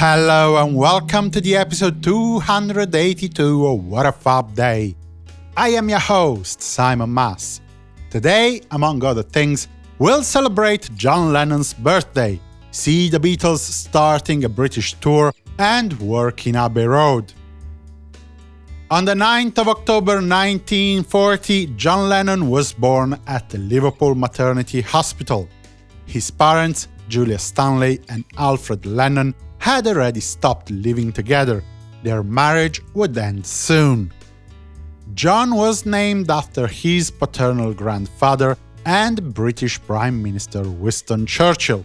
Hello and welcome to the episode 282 of What a Fab Day. I am your host, Simon Mas. Today, among other things, we'll celebrate John Lennon's birthday, see the Beatles starting a British tour, and work in Abbey Road. On the 9th of October 1940, John Lennon was born at the Liverpool Maternity Hospital. His parents, Julia Stanley and Alfred Lennon, had already stopped living together. Their marriage would end soon. John was named after his paternal grandfather and British Prime Minister Winston Churchill.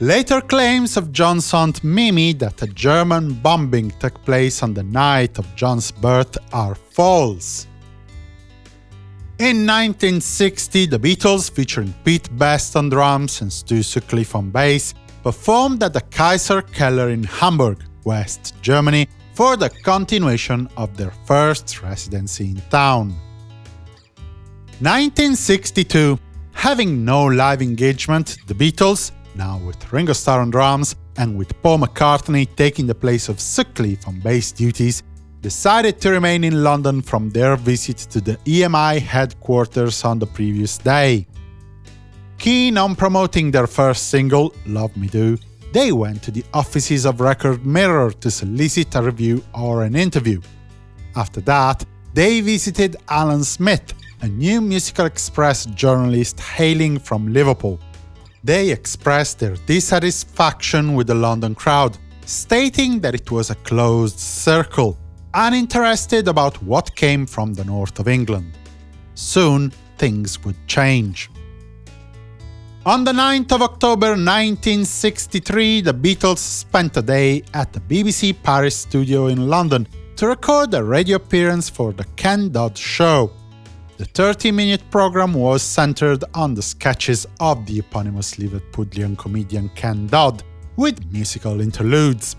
Later claims of John's aunt Mimi that a German bombing took place on the night of John's birth are false. In 1960, the Beatles, featuring Pete Best on drums and Stu Sutcliffe on bass, performed at the Kaiserkeller in Hamburg, West Germany, for the continuation of their first residency in town. 1962. Having no live engagement, the Beatles, now with Ringo Starr on drums and with Paul McCartney taking the place of Sutcliffe on bass duties, decided to remain in London from their visit to the EMI headquarters on the previous day. Keen on promoting their first single, Love Me Do, they went to the offices of Record Mirror to solicit a review or an interview. After that, they visited Alan Smith, a new Musical Express journalist hailing from Liverpool. They expressed their dissatisfaction with the London crowd, stating that it was a closed circle, uninterested about what came from the north of England. Soon, things would change. On the 9th of October 1963, the Beatles spent a day at the BBC Paris studio in London to record a radio appearance for the Ken Dodd Show. The 30-minute program was centered on the sketches of the eponymous Liverpudlian comedian Ken Dodd, with musical interludes.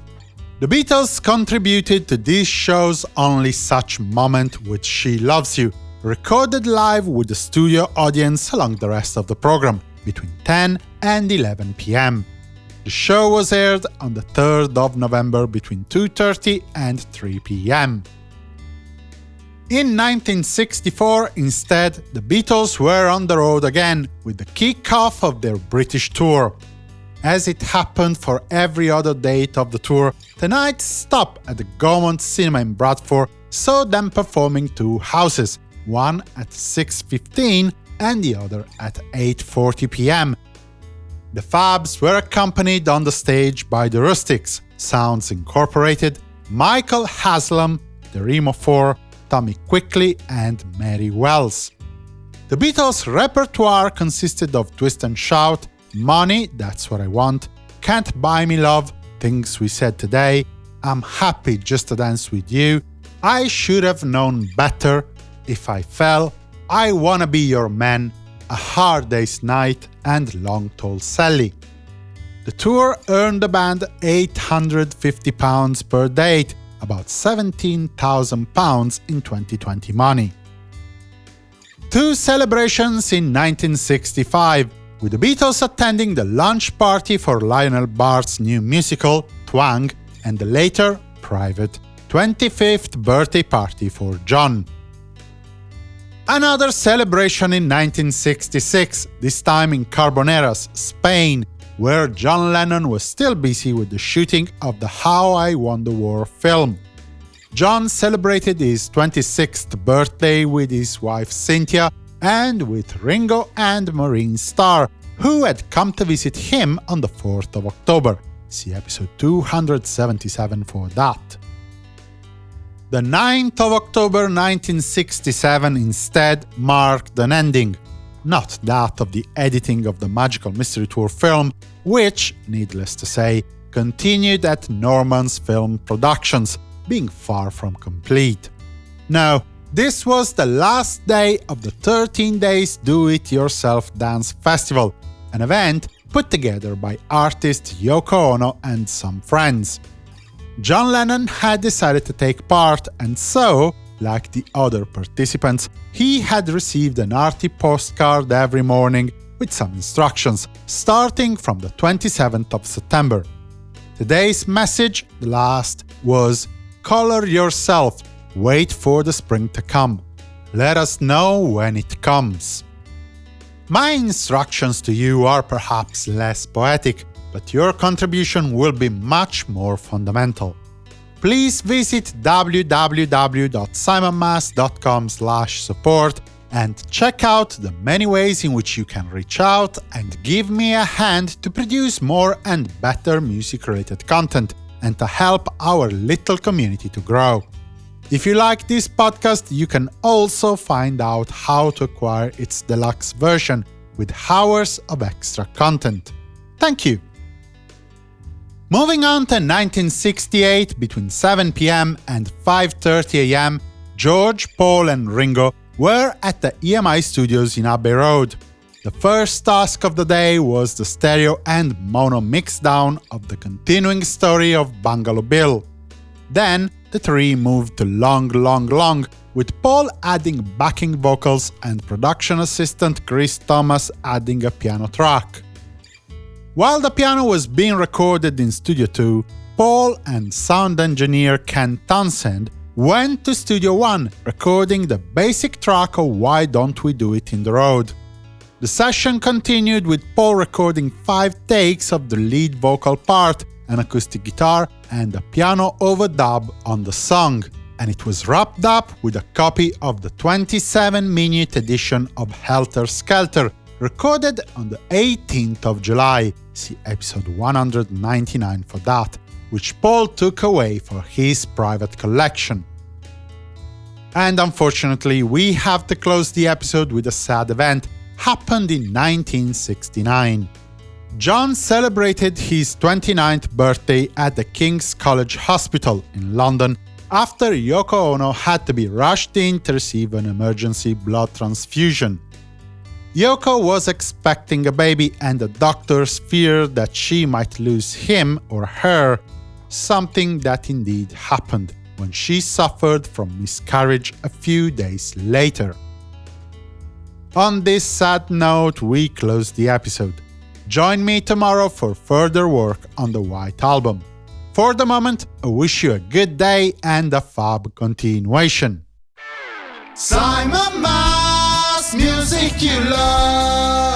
The Beatles contributed to this show's Only Such Moment with She Loves You, recorded live with the studio audience along the rest of the program, between 10 and 11 pm. The show was aired on the 3rd of November between 2.30 and 3 pm. In 1964, instead, the Beatles were on the road again, with the kick-off of their British tour. As it happened for every other date of the tour, the night stop at the Gaumont Cinema in Bradford saw them performing two houses, one at 6.15 and the other at 8.40 pm. The Fabs were accompanied on the stage by the Rustics, Sounds Incorporated, Michael Haslam, the Remo 4, Tommy Quickly and Mary Wells. The Beatles' repertoire consisted of Twist and Shout, Money, That's What I Want, Can't Buy Me Love, Things We Said Today, I'm Happy Just to Dance With You, I Should Have Known Better, If I Fell, I Wanna Be Your Man, A Hard Day's Night, and Long Tall Sally. The tour earned the band £850 per date, about £17,000 in 2020 money. Two celebrations in 1965, with the Beatles attending the launch party for Lionel Bart's new musical, Twang, and the later, private, 25th birthday party for John. Another celebration in 1966, this time in Carboneras, Spain, where John Lennon was still busy with the shooting of the How I Won the War film. John celebrated his 26th birthday with his wife Cynthia and with Ringo and Maureen Starr, who had come to visit him on the 4th of October. See episode 277 for that. The 9th of October 1967 instead marked an ending, not that of the editing of the Magical Mystery Tour film, which, needless to say, continued at Norman's Film Productions, being far from complete. No, this was the last day of the 13 Days Do-It-Yourself Dance Festival, an event put together by artist Yoko Ono and some friends. John Lennon had decided to take part, and so, like the other participants, he had received an arty postcard every morning with some instructions, starting from the 27th of September. Today's message, the last, was Color yourself, wait for the spring to come. Let us know when it comes. My instructions to you are perhaps less poetic, but your contribution will be much more fundamental. Please visit www.simonmas.com support and check out the many ways in which you can reach out and give me a hand to produce more and better music-related content and to help our little community to grow. If you like this podcast, you can also find out how to acquire its deluxe version with hours of extra content. Thank you! Moving on to 1968, between 7 pm and 5.30 am, George, Paul and Ringo were at the EMI studios in Abbey Road. The first task of the day was the stereo and mono mixdown of the continuing story of Bungalow Bill. Then the three moved to Long Long Long, with Paul adding backing vocals and production assistant Chris Thomas adding a piano track. While the piano was being recorded in Studio 2, Paul and sound engineer Ken Townsend went to Studio One, recording the basic track of Why Don't We Do It in the Road. The session continued with Paul recording five takes of the lead vocal part, an acoustic guitar, and a piano overdub on the song, and it was wrapped up with a copy of the 27-minute edition of Helter Skelter, recorded on the 18th of July, see episode 199 for that, which Paul took away for his private collection. And unfortunately, we have to close the episode with a sad event, happened in 1969. John celebrated his 29th birthday at the King's College Hospital in London after Yoko Ono had to be rushed in to receive an emergency blood transfusion. Yoko was expecting a baby and the doctors feared that she might lose him or her, something that indeed happened when she suffered from miscarriage a few days later. On this sad note, we close the episode. Join me tomorrow for further work on the White Album. For the moment, I wish you a good day and a fab continuation. Simon music you love.